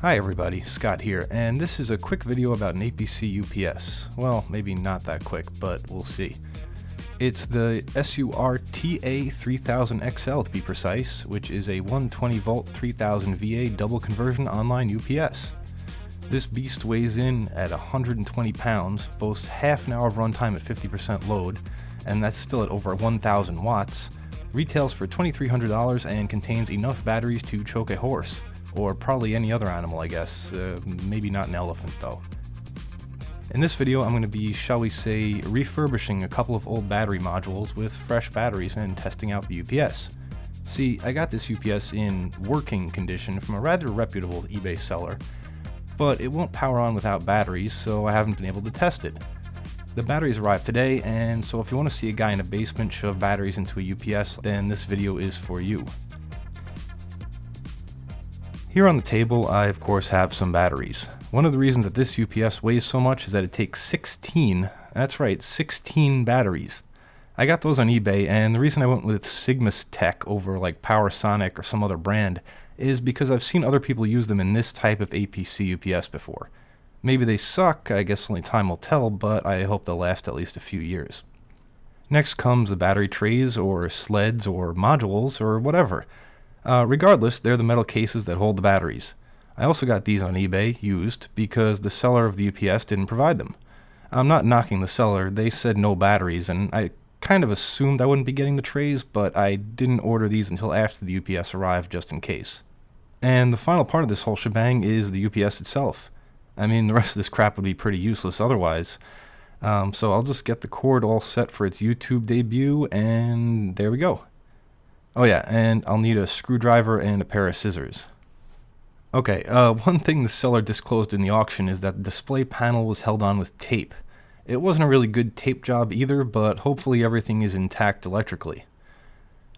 Hi everybody, Scott here, and this is a quick video about an APC UPS. Well, maybe not that quick, but we'll see. It's the SURTA3000XL to be precise, which is a 120 volt 3000 VA double conversion online UPS. This beast weighs in at 120 pounds, boasts half an hour of runtime at 50% load, and that's still at over 1000 watts, retails for $2,300 and contains enough batteries to choke a horse or probably any other animal, I guess. Uh, maybe not an elephant, though. In this video, I'm going to be, shall we say, refurbishing a couple of old battery modules with fresh batteries and testing out the UPS. See, I got this UPS in working condition from a rather reputable eBay seller, but it won't power on without batteries, so I haven't been able to test it. The batteries arrived today, and so if you want to see a guy in a basement shove batteries into a UPS, then this video is for you. Here on the table, I of course have some batteries. One of the reasons that this UPS weighs so much is that it takes 16, that's right, 16 batteries. I got those on eBay, and the reason I went with Sigmastek over like Powersonic or some other brand is because I've seen other people use them in this type of APC UPS before. Maybe they suck, I guess only time will tell, but I hope they'll last at least a few years. Next comes the battery trays, or sleds, or modules, or whatever. Uh, regardless, they're the metal cases that hold the batteries. I also got these on eBay, used, because the seller of the UPS didn't provide them. I'm not knocking the seller, they said no batteries, and I kind of assumed I wouldn't be getting the trays, but I didn't order these until after the UPS arrived just in case. And the final part of this whole shebang is the UPS itself. I mean, the rest of this crap would be pretty useless otherwise. Um, so I'll just get the cord all set for its YouTube debut, and there we go. Oh yeah, and I'll need a screwdriver and a pair of scissors. Okay, uh, one thing the seller disclosed in the auction is that the display panel was held on with tape. It wasn't a really good tape job either, but hopefully everything is intact electrically.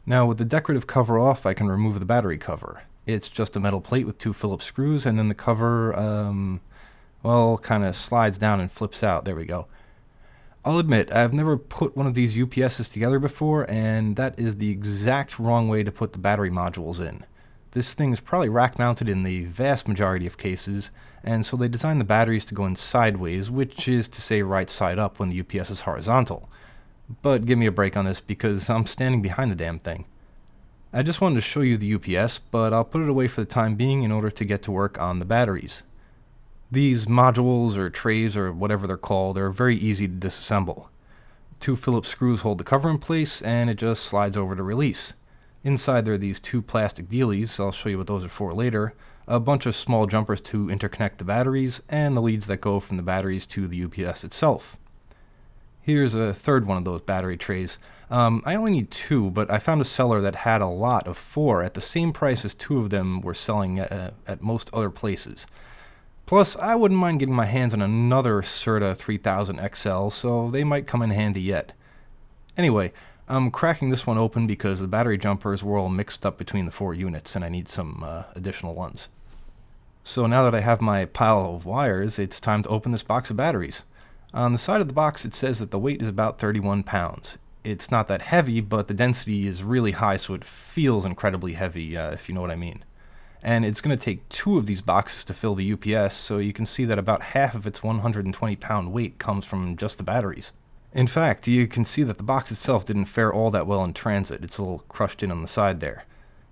Now with the decorative cover off, I can remove the battery cover. It's just a metal plate with two Phillips screws, and then the cover, um, well, kind of slides down and flips out. There we go. I'll admit, I've never put one of these UPSs together before, and that is the exact wrong way to put the battery modules in. This thing is probably rack mounted in the vast majority of cases, and so they designed the batteries to go in sideways, which is to say right side up when the UPS is horizontal. But give me a break on this because I'm standing behind the damn thing. I just wanted to show you the UPS, but I'll put it away for the time being in order to get to work on the batteries. These modules or trays or whatever they're called are very easy to disassemble. Two Phillips screws hold the cover in place and it just slides over to release. Inside there are these two plastic dealies, I'll show you what those are for later, a bunch of small jumpers to interconnect the batteries, and the leads that go from the batteries to the UPS itself. Here's a third one of those battery trays. Um, I only need two, but I found a seller that had a lot of four at the same price as two of them were selling at, uh, at most other places. Plus, I wouldn't mind getting my hands on another SURTA 3000 XL, so they might come in handy yet. Anyway, I'm cracking this one open because the battery jumpers were all mixed up between the four units and I need some uh, additional ones. So now that I have my pile of wires, it's time to open this box of batteries. On the side of the box it says that the weight is about 31 pounds. It's not that heavy, but the density is really high so it feels incredibly heavy, uh, if you know what I mean and it's going to take two of these boxes to fill the UPS, so you can see that about half of its 120 pound weight comes from just the batteries. In fact, you can see that the box itself didn't fare all that well in transit, it's a little crushed in on the side there.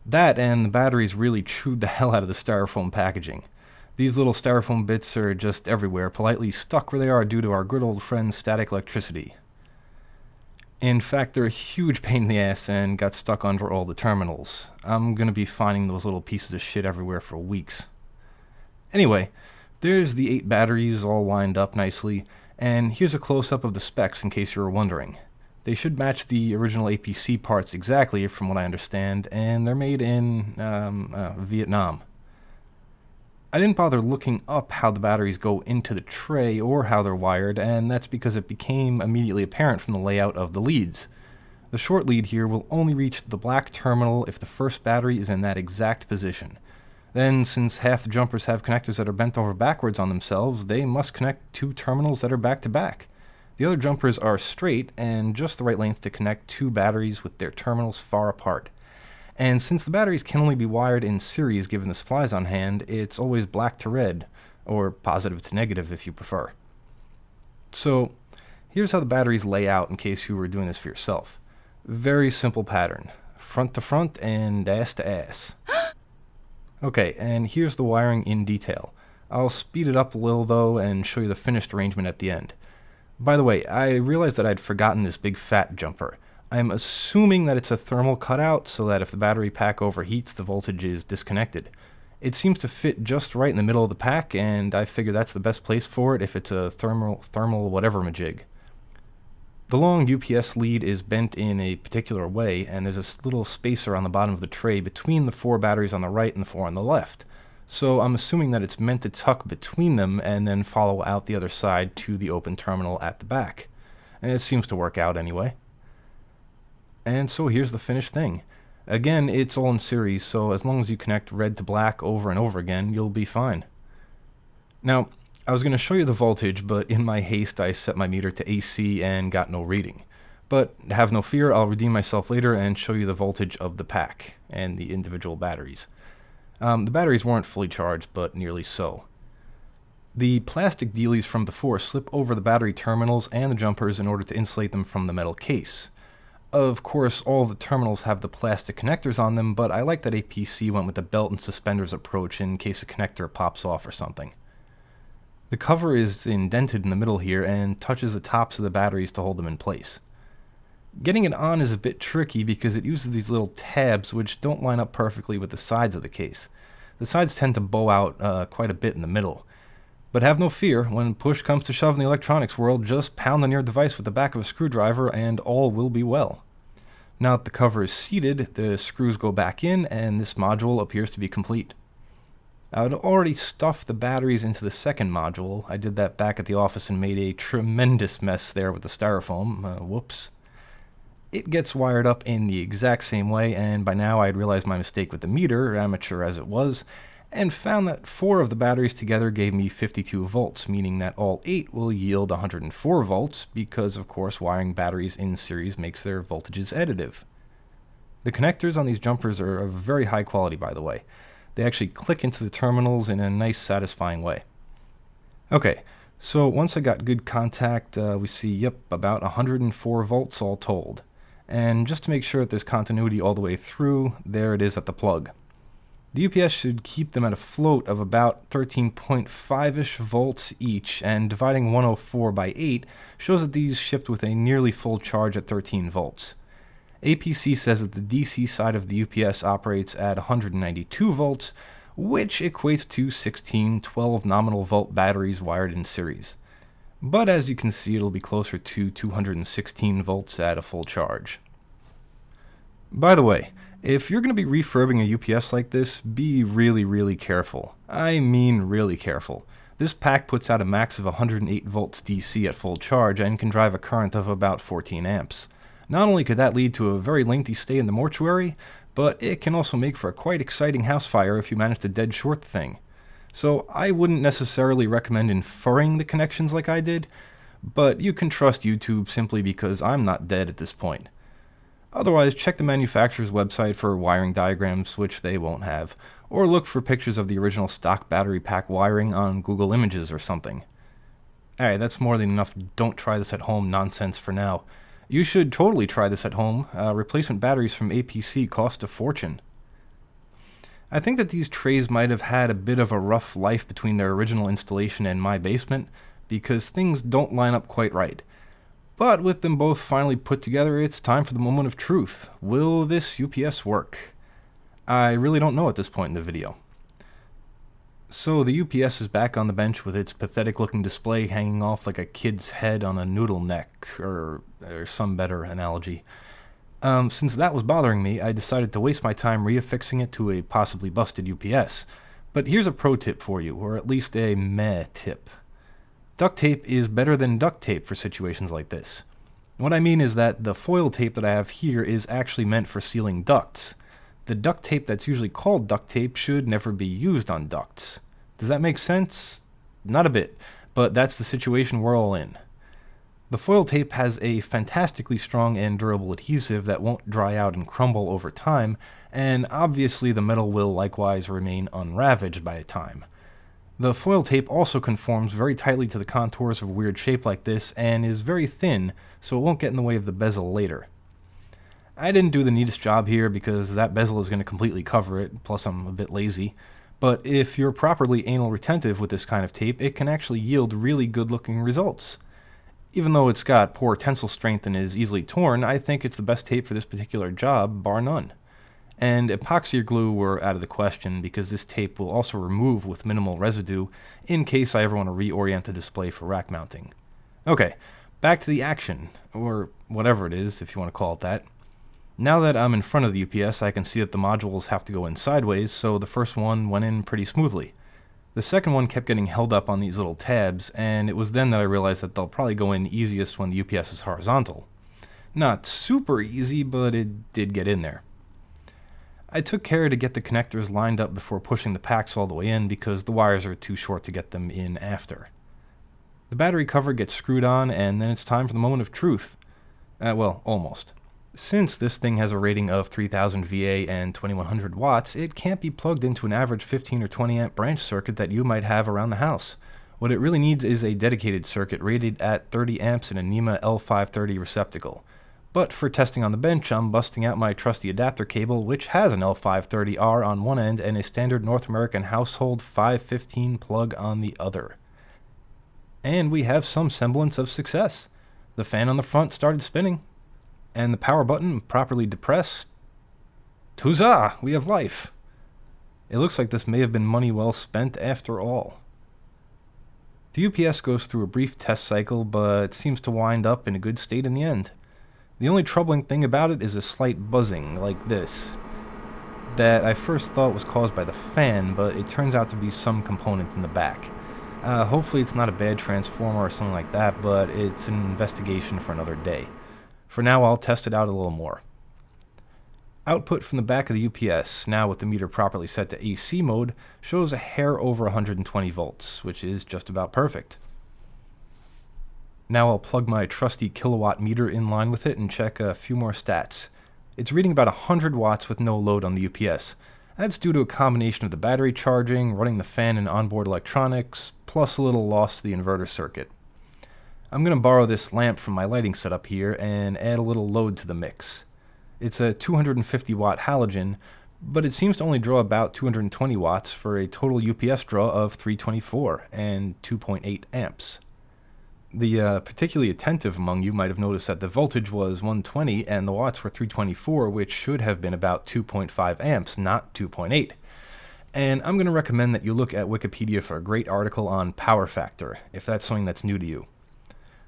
That and the batteries really chewed the hell out of the styrofoam packaging. These little styrofoam bits are just everywhere, politely stuck where they are due to our good old friend static electricity. In fact, they're a huge pain in the ass and got stuck under all the terminals. I'm gonna be finding those little pieces of shit everywhere for weeks. Anyway, there's the eight batteries all lined up nicely, and here's a close-up of the specs in case you were wondering. They should match the original APC parts exactly, from what I understand, and they're made in um, uh, Vietnam. I didn't bother looking up how the batteries go into the tray or how they're wired, and that's because it became immediately apparent from the layout of the leads. The short lead here will only reach the black terminal if the first battery is in that exact position. Then, since half the jumpers have connectors that are bent over backwards on themselves, they must connect two terminals that are back to back. The other jumpers are straight and just the right length to connect two batteries with their terminals far apart. And since the batteries can only be wired in series given the supplies on hand, it's always black to red, or positive to negative if you prefer. So here's how the batteries lay out in case you were doing this for yourself. Very simple pattern. Front to front and ass to ass. okay, and here's the wiring in detail. I'll speed it up a little though and show you the finished arrangement at the end. By the way, I realized that I'd forgotten this big fat jumper. I'm assuming that it's a thermal cutout so that if the battery pack overheats, the voltage is disconnected. It seems to fit just right in the middle of the pack, and I figure that's the best place for it if it's a thermal, thermal whatever majig. The long UPS lead is bent in a particular way, and there's a little spacer on the bottom of the tray between the four batteries on the right and the four on the left. So I'm assuming that it's meant to tuck between them and then follow out the other side to the open terminal at the back. And it seems to work out anyway. And so here's the finished thing. Again, it's all in series, so as long as you connect red to black over and over again, you'll be fine. Now, I was going to show you the voltage, but in my haste I set my meter to AC and got no reading. But have no fear, I'll redeem myself later and show you the voltage of the pack and the individual batteries. Um, the batteries weren't fully charged, but nearly so. The plastic dealies from before slip over the battery terminals and the jumpers in order to insulate them from the metal case. Of course, all the terminals have the plastic connectors on them, but I like that APC went with the belt and suspenders approach in case a connector pops off or something. The cover is indented in the middle here and touches the tops of the batteries to hold them in place. Getting it on is a bit tricky because it uses these little tabs which don't line up perfectly with the sides of the case. The sides tend to bow out uh, quite a bit in the middle. But have no fear, when push comes to shove in the electronics world, just pound on your device with the back of a screwdriver and all will be well. Now that the cover is seated, the screws go back in and this module appears to be complete. I had already stuffed the batteries into the second module. I did that back at the office and made a tremendous mess there with the styrofoam. Uh, whoops. It gets wired up in the exact same way, and by now I had realized my mistake with the meter, amateur as it was, and found that four of the batteries together gave me 52 volts, meaning that all eight will yield 104 volts, because of course wiring batteries in series makes their voltages additive. The connectors on these jumpers are of very high quality, by the way. They actually click into the terminals in a nice satisfying way. Okay, so once I got good contact, uh, we see, yep, about 104 volts all told. And just to make sure that there's continuity all the way through, there it is at the plug. The UPS should keep them at a float of about 13.5-ish volts each, and dividing 104 by 8 shows that these shipped with a nearly full charge at 13 volts. APC says that the DC side of the UPS operates at 192 volts, which equates to 16 12 nominal volt batteries wired in series. But as you can see, it'll be closer to 216 volts at a full charge. By the way, if you're going to be refurbing a UPS like this, be really, really careful. I mean really careful. This pack puts out a max of 108 volts DC at full charge and can drive a current of about 14 amps. Not only could that lead to a very lengthy stay in the mortuary, but it can also make for a quite exciting house fire if you manage to dead short the thing. So I wouldn't necessarily recommend inferring the connections like I did, but you can trust YouTube simply because I'm not dead at this point. Otherwise, check the manufacturer's website for wiring diagrams, which they won't have, or look for pictures of the original stock battery pack wiring on Google Images or something. Alright, that's more than enough don't try this at home nonsense for now. You should totally try this at home. Uh, replacement batteries from APC cost a fortune. I think that these trays might have had a bit of a rough life between their original installation and my basement, because things don't line up quite right. But with them both finally put together, it's time for the moment of truth. Will this UPS work? I really don't know at this point in the video. So the UPS is back on the bench with its pathetic looking display hanging off like a kid's head on a noodle neck, or, or some better analogy. Um, since that was bothering me, I decided to waste my time reaffixing it to a possibly busted UPS. But here's a pro tip for you, or at least a meh tip. Duct tape is better than duct tape for situations like this. What I mean is that the foil tape that I have here is actually meant for sealing ducts the duct tape that's usually called duct tape should never be used on ducts. Does that make sense? Not a bit, but that's the situation we're all in. The foil tape has a fantastically strong and durable adhesive that won't dry out and crumble over time, and obviously the metal will likewise remain unravaged by time. The foil tape also conforms very tightly to the contours of a weird shape like this and is very thin, so it won't get in the way of the bezel later. I didn't do the neatest job here because that bezel is going to completely cover it, plus I'm a bit lazy. But if you're properly anal retentive with this kind of tape, it can actually yield really good looking results. Even though it's got poor tensile strength and is easily torn, I think it's the best tape for this particular job, bar none and epoxy or glue were out of the question because this tape will also remove with minimal residue in case I ever want to reorient the display for rack mounting. Okay, back to the action, or whatever it is if you want to call it that. Now that I'm in front of the UPS I can see that the modules have to go in sideways, so the first one went in pretty smoothly. The second one kept getting held up on these little tabs, and it was then that I realized that they'll probably go in easiest when the UPS is horizontal. Not super easy, but it did get in there. I took care to get the connectors lined up before pushing the packs all the way in because the wires are too short to get them in after. The battery cover gets screwed on and then it's time for the moment of truth. Uh, well, almost. Since this thing has a rating of 3000 VA and 2100 watts, it can't be plugged into an average 15 or 20 amp branch circuit that you might have around the house. What it really needs is a dedicated circuit rated at 30 amps in a NEMA L530 receptacle. But for testing on the bench, I'm busting out my trusty adapter cable, which has an L530R on one end and a standard North American household 515 plug on the other. And we have some semblance of success. The fan on the front started spinning, and the power button properly depressed. Huzzah! We have life! It looks like this may have been money well spent after all. The UPS goes through a brief test cycle, but seems to wind up in a good state in the end. The only troubling thing about it is a slight buzzing, like this, that I first thought was caused by the fan, but it turns out to be some component in the back. Uh, hopefully it's not a bad transformer or something like that, but it's an investigation for another day. For now, I'll test it out a little more. Output from the back of the UPS, now with the meter properly set to AC mode, shows a hair over 120 volts, which is just about perfect. Now I'll plug my trusty Kill A Watt meter in line with it and check a few more stats. It's reading about 100 watts with no load on the UPS. That's due to a combination of the battery charging, running the fan and onboard electronics, plus a little loss to the inverter circuit. I'm going to borrow this lamp from my lighting setup here and add a little load to the mix. It's a 250 watt halogen, but it seems to only draw about 220 watts for a total UPS draw of 324 and 2.8 amps. The uh, particularly attentive among you might have noticed that the voltage was 120 and the watts were 324, which should have been about 2.5 amps, not 2.8. And I'm going to recommend that you look at Wikipedia for a great article on power factor, if that's something that's new to you.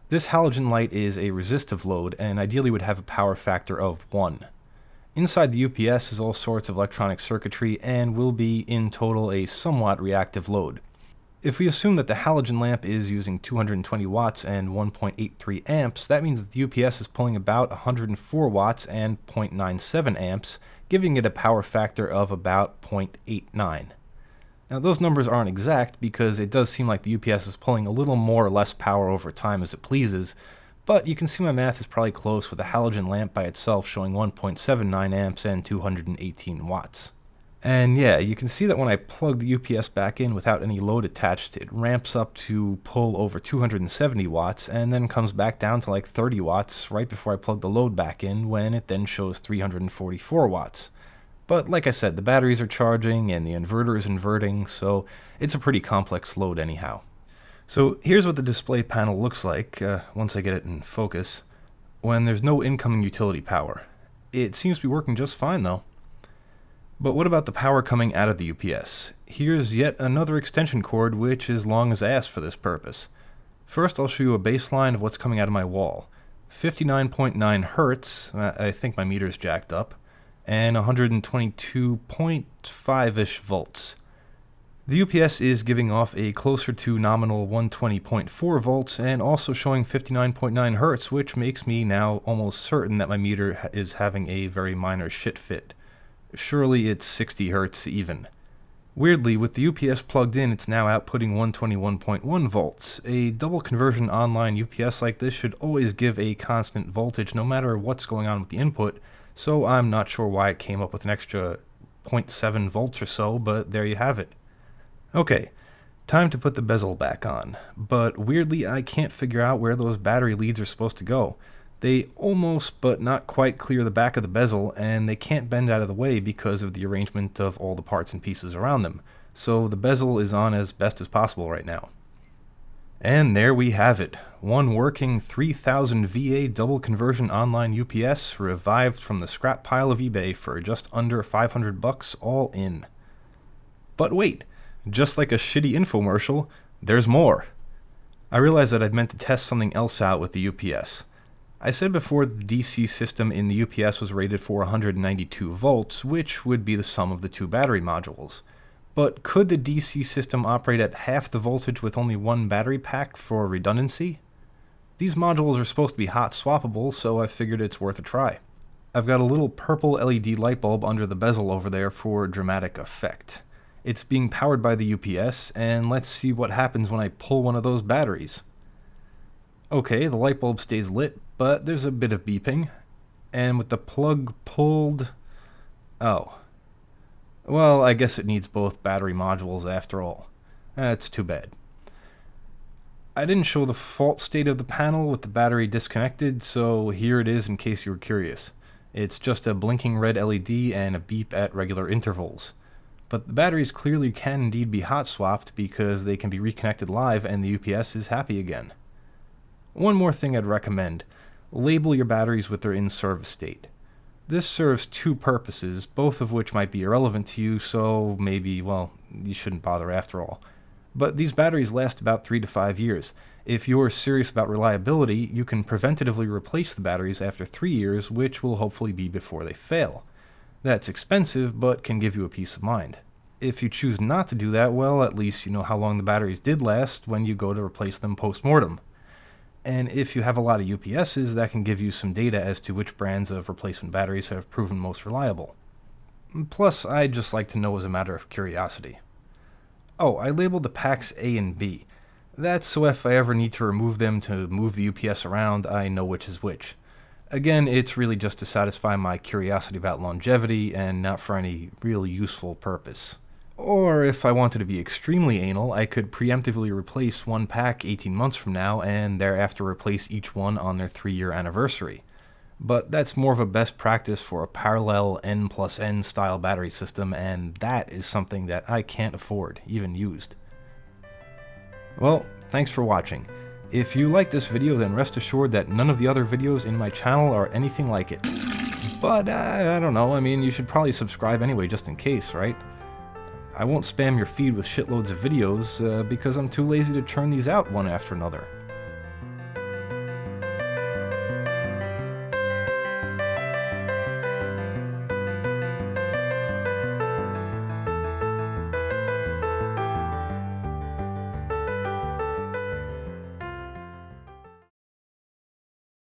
This halogen light is a resistive load and ideally would have a power factor of 1. Inside the UPS is all sorts of electronic circuitry and will be in total a somewhat reactive load. If we assume that the halogen lamp is using 220 watts and 1.83 amps, that means that the UPS is pulling about 104 watts and 0.97 amps, giving it a power factor of about 0.89. Now those numbers aren't exact because it does seem like the UPS is pulling a little more or less power over time as it pleases, but you can see my math is probably close with the halogen lamp by itself showing 1.79 amps and 218 watts. And yeah, you can see that when I plug the UPS back in without any load attached, it ramps up to pull over 270 watts and then comes back down to like 30 watts right before I plug the load back in when it then shows 344 watts. But like I said, the batteries are charging and the inverter is inverting, so it's a pretty complex load anyhow. So here's what the display panel looks like uh, once I get it in focus when there's no incoming utility power. It seems to be working just fine though. But what about the power coming out of the UPS? Here's yet another extension cord which is long as ass for this purpose. First I'll show you a baseline of what's coming out of my wall. 59.9 hertz, I think my meter's jacked up, and 122.5-ish volts. The UPS is giving off a closer to nominal 120.4 volts and also showing 59.9 hertz, which makes me now almost certain that my meter is having a very minor shit fit. Surely it's 60 Hz even. Weirdly, with the UPS plugged in, it's now outputting 121.1 volts. A double conversion online UPS like this should always give a constant voltage no matter what's going on with the input, so I'm not sure why it came up with an extra 0.7 volts or so, but there you have it. Okay, time to put the bezel back on, but weirdly I can't figure out where those battery leads are supposed to go. They almost but not quite clear the back of the bezel, and they can't bend out of the way because of the arrangement of all the parts and pieces around them, so the bezel is on as best as possible right now. And there we have it. One working 3000 VA double conversion online UPS revived from the scrap pile of eBay for just under 500 bucks all in. But wait, just like a shitty infomercial, there's more. I realized that I'd meant to test something else out with the UPS. I said before the DC system in the UPS was rated for 192 volts, which would be the sum of the two battery modules. But could the DC system operate at half the voltage with only one battery pack for redundancy? These modules are supposed to be hot swappable, so I figured it's worth a try. I've got a little purple LED light bulb under the bezel over there for dramatic effect. It's being powered by the UPS, and let's see what happens when I pull one of those batteries. Okay, the light bulb stays lit, but there's a bit of beeping. And with the plug pulled... Oh, well, I guess it needs both battery modules after all. That's too bad. I didn't show the fault state of the panel with the battery disconnected, so here it is in case you were curious. It's just a blinking red LED and a beep at regular intervals. But the batteries clearly can indeed be hot swapped because they can be reconnected live and the UPS is happy again. One more thing I'd recommend. Label your batteries with their in-service date. This serves two purposes, both of which might be irrelevant to you, so maybe, well, you shouldn't bother after all. But these batteries last about 3 to 5 years. If you're serious about reliability, you can preventatively replace the batteries after 3 years, which will hopefully be before they fail. That's expensive, but can give you a peace of mind. If you choose not to do that, well, at least you know how long the batteries did last when you go to replace them post-mortem. And if you have a lot of UPSs, that can give you some data as to which brands of replacement batteries have proven most reliable. Plus, I'd just like to know as a matter of curiosity. Oh, I labeled the packs A and B. That's so if I ever need to remove them to move the UPS around, I know which is which. Again, it's really just to satisfy my curiosity about longevity and not for any really useful purpose. Or if I wanted to be extremely anal, I could preemptively replace one pack 18 months from now and thereafter replace each one on their 3 year anniversary. But that's more of a best practice for a parallel N plus N style battery system, and that is something that I can't afford, even used. Well, thanks for watching. If you like this video, then rest assured that none of the other videos in my channel are anything like it. But, uh, I don't know, I mean, you should probably subscribe anyway, just in case, right? I won't spam your feed with shitloads of videos uh, because I'm too lazy to churn these out one after another.